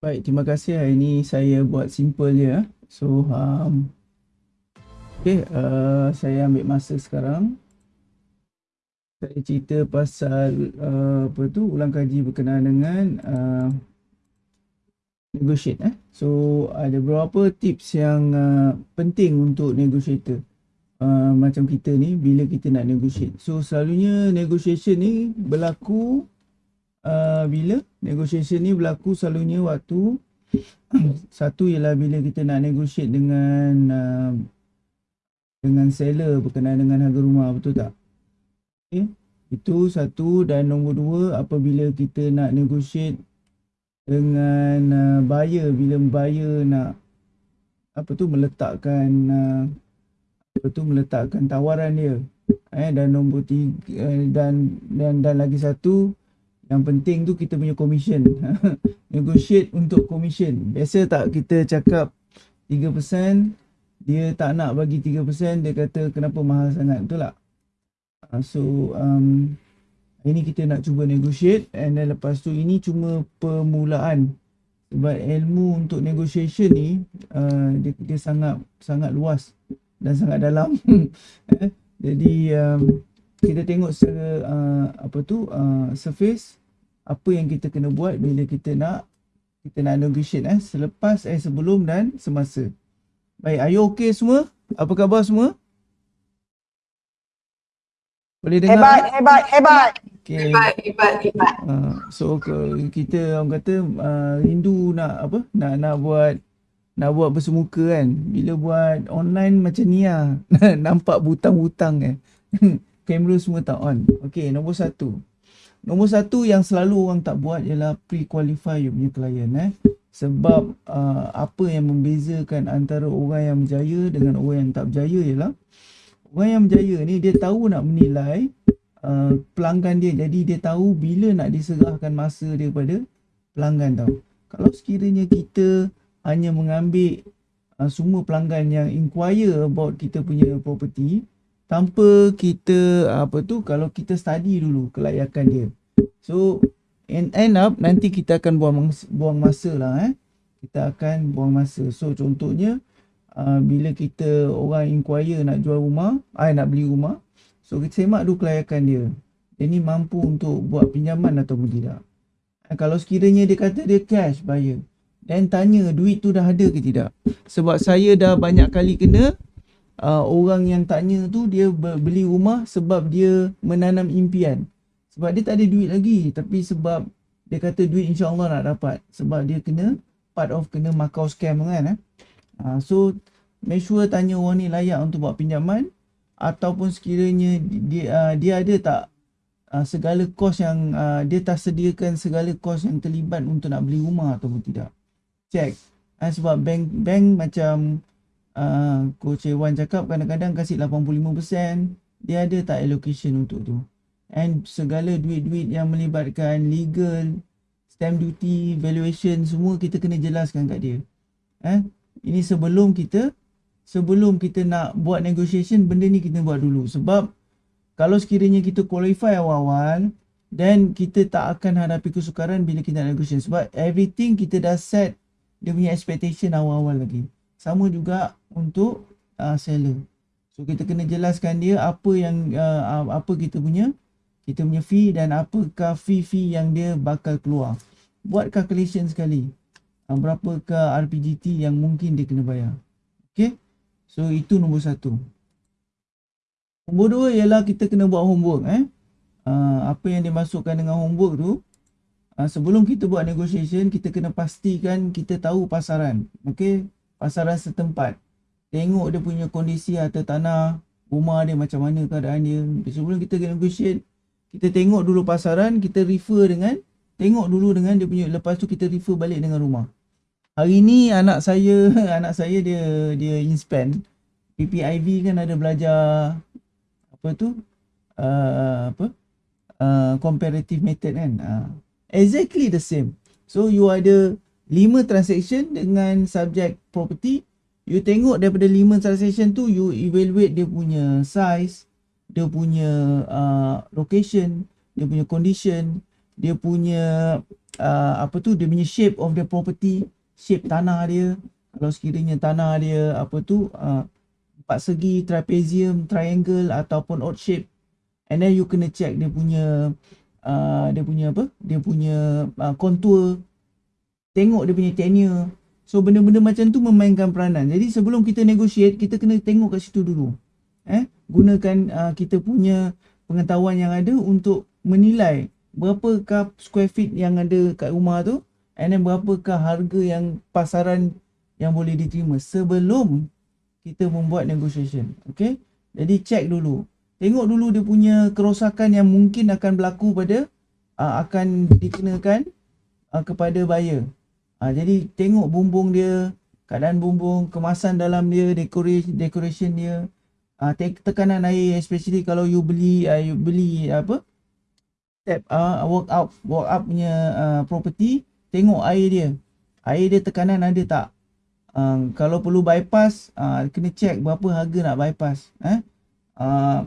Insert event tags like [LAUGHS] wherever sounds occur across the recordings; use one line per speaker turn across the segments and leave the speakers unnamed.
Baik, terima kasih. Hari ini saya buat simple je. Eh. So, um, okay, uh, saya ambil masa sekarang. Saya cerita pasal uh, apa tu ulang kaji berkenaan dengan uh, negotiate. Eh. So, ada beberapa tips yang uh, penting untuk negotiator. Uh, macam kita ni bila kita nak negotiate. So, selalunya negotiation ni berlaku uh, bila negotiation ni berlaku selalunya waktu [CLEARS THROAT] satu ialah bila kita nak negotiate dengan uh, dengan seller berkenaan dengan harga rumah betul tak okay. itu satu dan nombor dua apabila kita nak negotiate dengan uh, buyer bila buyer nak apa tu meletakkan uh, apa tu meletakkan tawaran dia eh dan nombor tiga uh, dan dan dan lagi satu yang penting tu kita punya commission. [LAUGHS] Negotiate untuk commission. Biasa tak kita cakap 3%, dia tak nak bagi 3%, dia kata kenapa mahal sangat. Betul tak? Uh, so, um, ini kita nak cuba negotiate and then lepas tu ini cuma permulaan. Sebab ilmu untuk negotiation ni, uh, dia, dia sangat sangat luas dan sangat dalam. [LAUGHS] Jadi, um, kita tengok secara uh, apa tu uh, surface apa yang kita kena buat bila kita nak kita nak negotiate eh selepas eh sebelum dan semasa. Baik, are you okay semua? Apa khabar semua? Boleh dengar?
Hebat, hebat, hebat.
Okay. Hebat, hebat, hebat.
Uh, so kita orang kata uh, rindu nak apa? Nak nak buat nak buat bersemuka kan. Bila buat online macam ni lah. [LAUGHS] Nampak butang-butang eh. [LAUGHS] Kamera semua tak on. Okay, nombor satu. Nombor satu yang selalu orang tak buat ialah pre-qualify you punya klien eh. Sebab uh, apa yang membezakan antara orang yang berjaya dengan orang yang tak berjaya ialah orang yang berjaya ni dia tahu nak menilai uh, pelanggan dia. Jadi dia tahu bila nak diserahkan masa dia kepada pelanggan tau. Kalau sekiranya kita hanya mengambil uh, semua pelanggan yang inquire about kita punya property tanpa kita apa tu kalau kita study dulu kelayakan dia. So end, end up nanti kita akan buang buang masa lah eh. Kita akan buang masa. So contohnya uh, bila kita orang inquire nak jual rumah ai nak beli rumah so kita semak dulu kelayakan dia. Dia ni mampu untuk buat pinjaman atau tidak eh, kalau sekiranya dia kata dia cash bayar dan tanya duit tu dah ada ke tidak? Sebab saya dah banyak kali kena uh, orang yang tanya tu dia beli rumah sebab dia menanam impian. Sebab dia tak ada duit lagi tapi sebab dia kata duit insya-Allah nak dapat sebab dia kena part of kena makau scam kan eh. Uh, so make sure tanya orang ni layak untuk buat pinjaman ataupun sekiranya dia uh, dia ada tak uh, segala kos yang uh, dia tak sediakan segala kos yang terlibat untuk nak beli rumah ataupun tidak. Check. Uh, sebab bank bank macam uh, Coach Ewan cakap kadang-kadang kasih 85% dia ada tak allocation untuk tu? And segala duit-duit yang melibatkan legal stamp duty valuation semua kita kena jelaskan kat dia. Eh ini sebelum kita sebelum kita nak buat negotiation benda ni kita buat dulu. Sebab kalau sekiranya kita qualify awal-awal then kita tak akan hadapi kesukaran bila kita nak negotiation sebab everything kita dah set dia punya expectation awal-awal lagi sama juga untuk uh, seller. So kita kena jelaskan dia apa yang uh, apa kita punya kita punya fee dan apakah fee-fee yang dia bakal keluar. Buat calculation sekali. Uh, berapakah RPGT yang mungkin dia kena bayar. Okay. So itu nombor satu. Nombor dua ialah kita kena buat homework. Eh. Uh, apa yang dimasukkan dengan homework tu. Uh, sebelum kita buat negotiation, kita kena pastikan kita tahu pasaran. Okay pasaran setempat tengok dia punya kondisi atau tanah rumah dia macam mana keadaan dia. Sebelum kita negotiate kita tengok dulu pasaran kita refer dengan tengok dulu dengan dia punya lepas tu kita refer balik dengan rumah. Hari ni anak saya [LAUGHS] anak saya dia dia inspan PPIV kan ada belajar apa tu? Uh, apa? Uh, comparative method kan? Uh, exactly the same. So you ada lima transaction dengan subject property you tengok daripada lima transaction tu you evaluate dia punya size dia punya uh, location dia punya condition dia punya uh, apa tu dia punya shape of the property, shape tanah dia. Kalau sekiranya tanah dia apa tu uh, empat segi, trapezium, triangle ataupun odd shape. And then you kena check dia punya uh, dia punya apa? Dia punya uh, contour. Tengok dia punya tenure. So benda-benda macam tu memainkan peranan. Jadi sebelum kita negotiate, kita kena tengok kat situ dulu. Eh, gunakan uh, kita punya pengetahuan yang ada untuk menilai berapakah square feet yang ada kat rumah tu and then berapakah harga yang pasaran yang boleh diterima sebelum kita membuat negotiation. Okay. Jadi check dulu. Tengok dulu dia punya kerosakan yang mungkin akan berlaku pada uh, akan dikenakan uh, kepada buyer. Uh, jadi tengok bumbung dia, keadaan bumbung, kemasan dalam dia, decoration, decoration dia. Uh, tekanan air especially kalau you beli uh, you beli apa? step uh, work out work up punya uh, property tengok air dia. Air dia tekanan ada tak? Uh, kalau perlu bypass uh, kena check berapa harga nak bypass eh uh,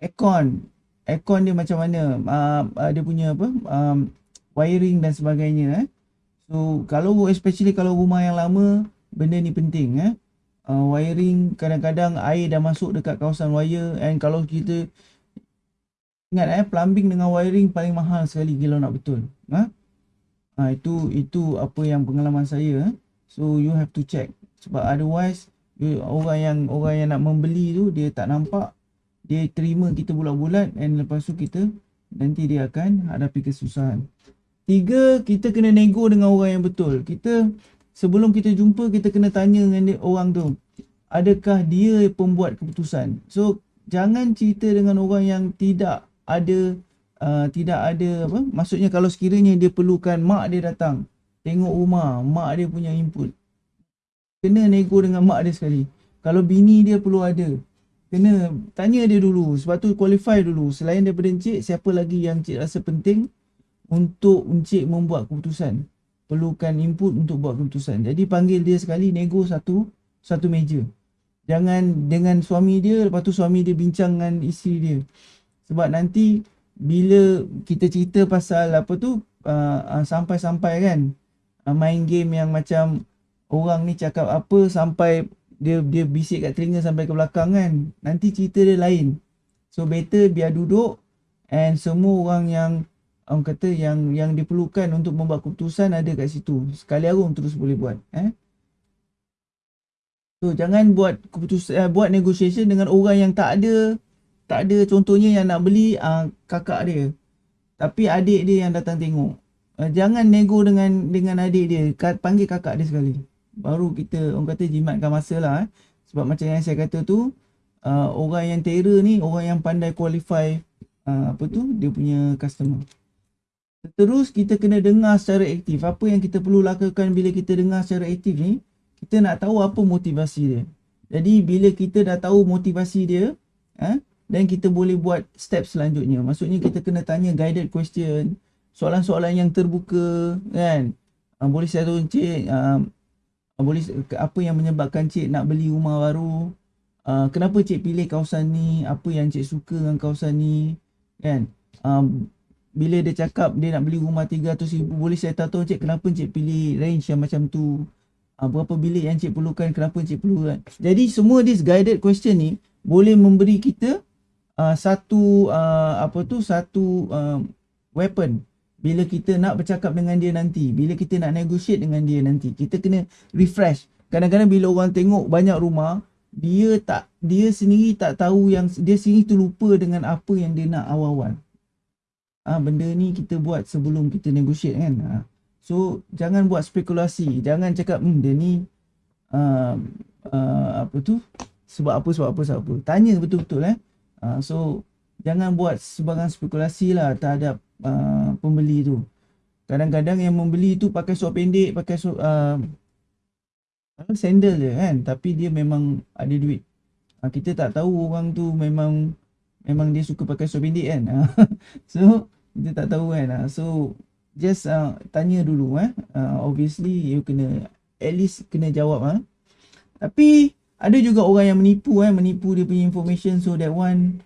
aircon aircon dia macam mana? Uh, dia punya apa? Um, wiring dan sebagainya eh so kalau especially kalau rumah yang lama benda ni penting eh uh, wiring kadang-kadang air dah masuk dekat kawasan wire and kalau kita Ingat eh plumbing dengan wiring paling mahal sekali kalau nak betul. Ha? Ha, itu itu apa yang pengalaman saya. Eh? So you have to check. Sebab otherwise you, orang yang orang yang nak membeli tu dia tak nampak dia terima kita bulat-bulat and lepas tu kita nanti dia akan hadapi kesusahan. Tiga, kita kena nego dengan orang yang betul. Kita sebelum kita jumpa kita kena tanya dengan dia, orang tu. Adakah dia pembuat keputusan? So jangan cerita dengan orang yang tidak ada uh, tidak ada apa maksudnya kalau sekiranya dia perlukan mak dia datang tengok rumah mak dia punya input kena nego dengan mak dia sekali kalau bini dia perlu ada kena tanya dia dulu sebab tu qualify dulu selain daripada encik siapa lagi yang encik rasa penting untuk encik membuat keputusan. Perlukan input untuk buat keputusan. Jadi panggil dia sekali nego satu satu meja. Jangan dengan suami dia lepas tu suami dia bincang dengan isteri dia. Sebab nanti bila kita cerita pasal apa tu uh, uh, sampai-sampai kan uh, main game yang macam orang ni cakap apa sampai dia dia bisik kat telinga sampai ke belakang kan nanti cerita dia lain. So better biar duduk and semua orang yang orang kata yang yang diperlukan untuk membuat keputusan ada kat situ. Sekali arung terus boleh buat eh? So jangan buat keputusan uh, buat negotiation dengan orang yang tak ada tak ada contohnya yang nak beli uh, kakak dia. Tapi adik dia yang datang tengok. Uh, jangan nego dengan dengan adik dia. Ka- panggil kakak dia sekali. Baru kita orang kata jimatkan masa lah eh. sebab macam yang saya kata tu uh, orang yang terror ni orang yang pandai qualify uh, apa tu dia punya customer terus kita kena dengar secara aktif apa yang kita perlu lakukan bila kita dengar secara aktif ni kita nak tahu apa motivasi dia jadi bila kita dah tahu motivasi dia eh, dan kita boleh buat step selanjutnya. Maksudnya kita kena tanya guided question, soalan-soalan yang terbuka kan. Uh, boleh saya tahu encik uh, boleh apa yang menyebabkan cik nak beli rumah baru? Uh, kenapa cik pilih kawasan ni? Apa yang cik suka dengan kawasan ni? Kan? Um, bila dia cakap dia nak beli rumah 300 ribu, boleh saya tahu cik kenapa cik pilih range yang macam tu? Uh, berapa bilik yang cik perlukan? Kenapa cik perlu kan? Jadi semua this guided question ni boleh memberi kita uh, satu uh, apa tu satu uh, weapon bila kita nak bercakap dengan dia nanti bila kita nak negotiate dengan dia nanti kita kena refresh kadang-kadang bila orang tengok banyak rumah dia tak dia sendiri tak tahu yang dia sendiri terlupa dengan apa yang dia nak awal-awal ha, benda ni kita buat sebelum kita negotiate kan ha. so jangan buat spekulasi jangan cakap hmm dia ni uh, uh, apa tu sebab apa sebab apa sebab apa tanya betul-betul eh Uh, so jangan buat sebarang spekulasi lah terhadap uh, pembeli tu. Kadang-kadang yang membeli tu pakai suap pendek, pakai suap uh, sandal je kan. Tapi dia memang ada duit. Kita tak tahu orang tu memang memang dia suka pakai suap pendek kan. [LAUGHS] so kita tak tahu kan. Uh, so just uh, tanya dulu eh. Uh, obviously you kena at least kena jawab ah. Tapi ada juga orang yang menipu eh menipu dia punya information so that one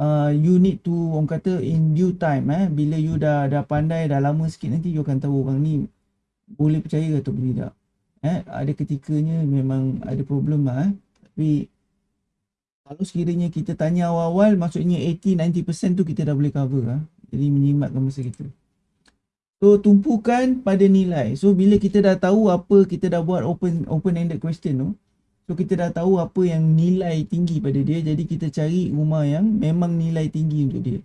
uh, you need to orang kata in due time eh bila you dah dah pandai dah lama sikit nanti you akan tahu orang ni boleh percaya atau tidak eh ada ketikanya memang ada problem lah eh tapi kalau sekiranya kita tanya awal-awal maksudnya 80 90% tu kita dah boleh cover ah jadi menyimatkan masa kita So tumpukan pada nilai. So bila kita dah tahu apa kita dah buat open open ended question tu. So kita dah tahu apa yang nilai tinggi pada dia. Jadi kita cari rumah yang memang nilai tinggi untuk dia.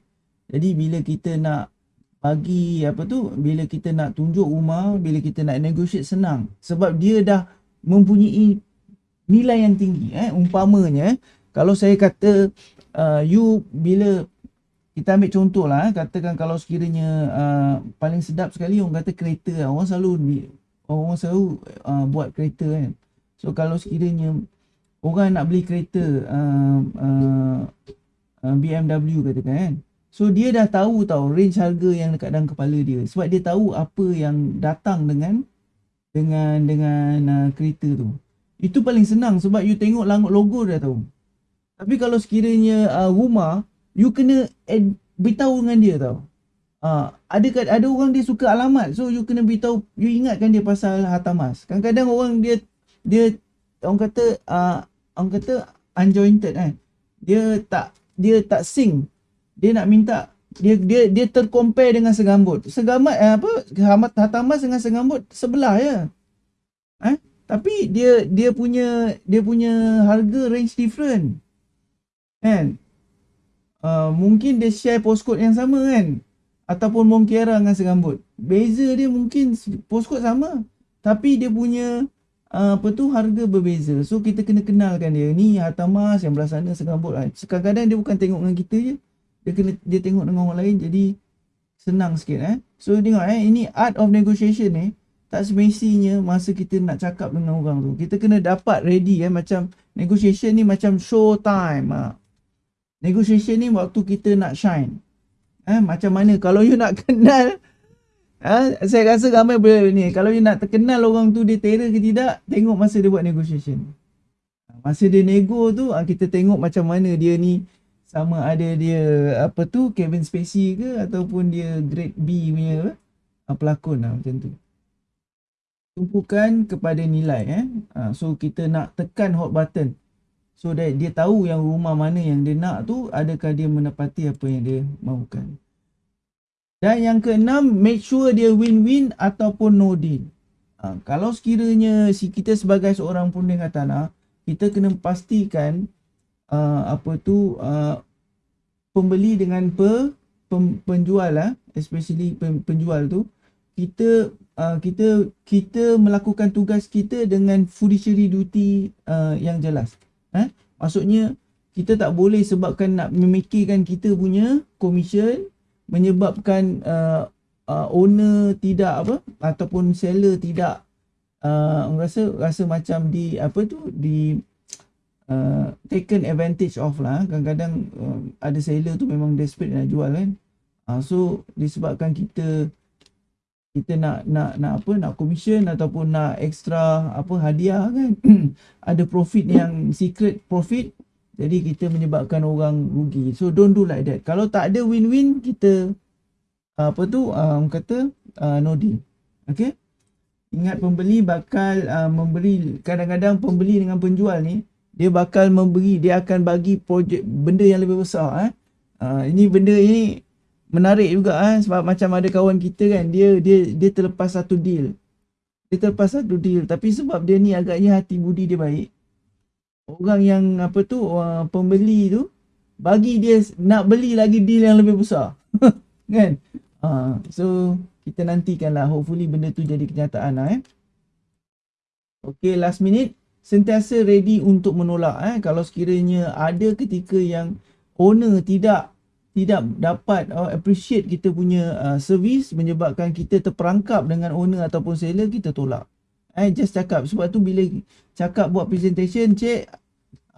Jadi bila kita nak bagi apa tu, bila kita nak tunjuk rumah, bila kita nak negotiate senang. Sebab dia dah mempunyai nilai yang tinggi. Eh. Umpamanya, kalau saya kata uh, you bila kita ambil contoh lah, eh. katakan kalau sekiranya uh, paling sedap sekali orang kata kereta lah. Orang selalu orang selalu uh, buat kereta kan. So kalau sekiranya orang nak beli kereta uh, uh, uh, BMW katakan kan. So dia dah tahu tau range harga yang dekat dalam kepala dia. Sebab dia tahu apa yang datang dengan dengan dengan uh, kereta tu. Itu paling senang sebab you tengok logo dah tahu. Tapi kalau sekiranya uh, rumah you kena add, beritahu dengan dia tau. Uh, ada ada orang dia suka alamat. So you kena beritahu, you ingatkan dia pasal harta mas. Kadang-kadang orang dia dia orang kata uh, orang kata unjointed kan. Dia tak dia tak sing. Dia nak minta dia dia dia tercompare dengan segambut. Segambut eh, apa harta mas dengan segambut sebelah ya. Eh? Tapi dia dia punya dia punya harga range different. Kan? Uh, mungkin dia share postcode yang sama kan? Ataupun Monkiara dengan Serambut beza dia mungkin postcode sama. Tapi dia punya uh, apa tu harga berbeza. So kita kena kenalkan dia. Ni Hatamas yang belah sana Serambut lah. kadang-kadang dia bukan tengok dengan kita je. Dia kena dia tengok dengan orang lain. Jadi senang sikit eh. So tengok eh. Ini art of negotiation eh. Tak semestinya masa kita nak cakap dengan orang tu. Kita kena dapat ready eh. Macam negotiation ni macam show time ah negotiation ni waktu kita nak shine. Eh, macam mana kalau you nak [LAUGHS] kenal eh, saya rasa ramai boleh ni kalau you nak terkenal orang tu dia terror ke tidak tengok masa dia buat negotiation. Masa dia nego tu ah, kita tengok macam mana dia ni sama ada dia apa tu Kevin Spacey ke ataupun dia Grade B punya uh, pelakon lah macam tu. Tumpukan kepada nilai eh. Uh, so kita nak tekan hot button So that dia tahu yang rumah mana yang dia nak tu adakah dia menepati apa yang dia mahukan. Dan yang keenam, make sure dia win-win ataupun no deal. Ha, kalau sekiranya si kita sebagai seorang punding tanah, kita kena pastikan uh, apa tu uh, pembeli dengan pe, pem, penjual lah, especially pen, penjual tu, kita uh, kita kita melakukan tugas kita dengan fiduciary duty uh, yang jelas. Eh? Maksudnya kita tak boleh sebabkan nak memikirkan kita punya commission menyebabkan uh, uh, owner tidak apa ataupun seller tidak uh, rasa rasa macam di apa tu di uh, taken advantage of lah kadang-kadang uh, ada seller tu memang desperate nak jual kan uh, so disebabkan kita kita nak nak nak apa nak commission ataupun nak extra apa hadiah kan? [CLEARS THROAT] Ada profit yang secret profit jadi kita menyebabkan orang rugi. So don't do like that. Kalau tak ada win-win kita apa tu um, kata uh, no deal. Okay? Ingat pembeli bakal uh, memberi kadang-kadang pembeli dengan penjual ni dia bakal memberi dia akan bagi projek benda yang lebih besar eh. Uh, ini benda ini menarik juga ah sebab macam ada kawan kita kan dia dia dia terlepas satu deal. Dia terlepas satu deal tapi sebab dia ni agaknya hati budi dia baik. Orang yang apa tu uh, pembeli tu bagi dia nak beli lagi deal yang lebih besar. [LAUGHS] kan? Uh, so kita nantikanlah hopefully benda tu jadi kenyataan lah eh. Okay last minute sentiasa ready untuk menolak eh kalau sekiranya ada ketika yang owner tidak tidak dapat uh, appreciate kita punya uh, service menyebabkan kita terperangkap dengan owner ataupun seller kita tolak. I just cakap sebab tu bila cakap buat presentation cek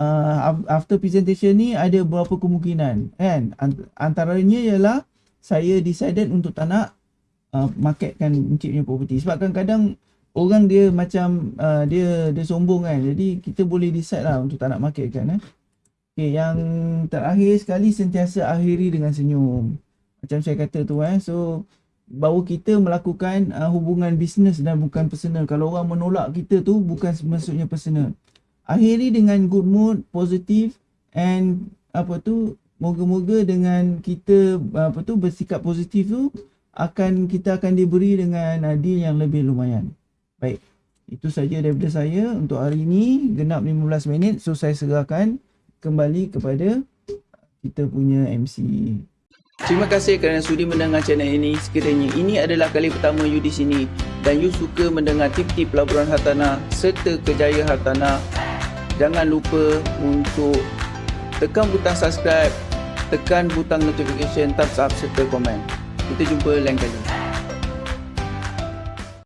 uh, after presentation ni ada beberapa kemungkinan kan? Antaranya ialah saya decided untuk tak nak uh, marketkan encik punya property. Sebab kadang-kadang orang dia macam uh, dia dia sombong kan? Jadi kita boleh decide lah untuk tak nak marketkan eh Okay, yang terakhir sekali sentiasa akhiri dengan senyum. Macam saya kata tu eh. So bahawa kita melakukan uh, hubungan bisnes dan bukan personal. Kalau orang menolak kita tu bukan maksudnya personal. Akhiri dengan good mood, positif and apa tu moga-moga dengan kita apa tu bersikap positif tu akan kita akan diberi dengan deal yang lebih lumayan. Baik. Itu saja daripada saya untuk hari ini genap 15 minit so saya serahkan kembali kepada kita punya MC. Terima kasih kerana sudi mendengar channel ini. Sekiranya ini adalah kali pertama you di sini dan you suka mendengar tip-tip pelaburan hartanah serta kejayaan hartanah, jangan lupa untuk tekan butang subscribe, tekan butang notification, thumbs up serta komen. Kita jumpa lain kali.